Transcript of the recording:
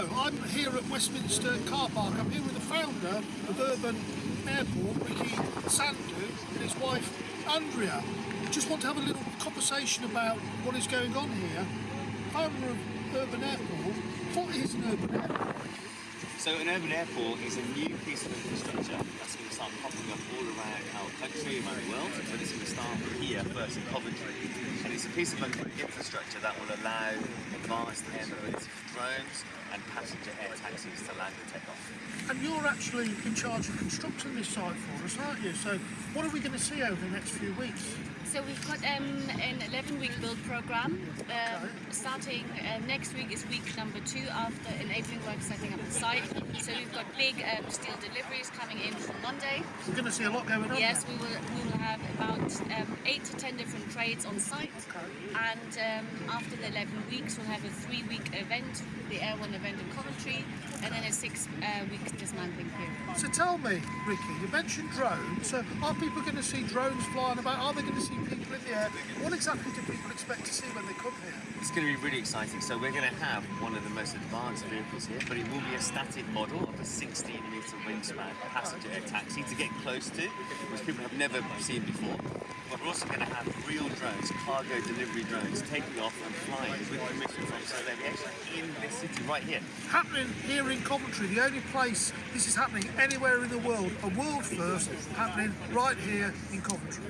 I'm here at Westminster Car Park. I'm here with the founder of Urban Airport, Ricky Sandhu, and his wife Andrea. Just want to have a little conversation about what is going on here. Founder of Urban Airport, what is an urban airport? So an urban airport is a new piece of infrastructure that's going to start popping up all around our country, around the world, but it's going to start here first in Coventry. And it's a piece of infrastructure that will allow advanced air mobility for drones and passenger air taxis to land and take off. And you're actually in charge of constructing this site for us, aren't you? So what are we going to see over the next few weeks? So we've got um, an 11-week build program. Um, starting uh, next week is week number two after enabling work setting up the site. So we've got big um, steel deliveries coming in from Monday. We're going to see a lot going on. Yes, there. we will. We will have about um, eight to ten different trades on site. And um, after the 11 weeks, we'll have a three-week event, the Air One event in Coventry, and then a six-week dismantling period. So tell me, Ricky, you mentioned drones. So are people going to see drones flying about? Are they going to see people in the air? What exactly do people expect to see when they come here? It's going to be really exciting. So we're going to have one of the most advanced vehicles here, but it will be a static model of a 16 metre wingspan passenger air taxi to get close to, which people have never seen before. But we're also going to have real drones, cargo delivery drones, taking off and flying with permission from Civil Aviation in this city right here. Happening here in Coventry, the only place this is happening anywhere in the world, a world first happening right here in Coventry.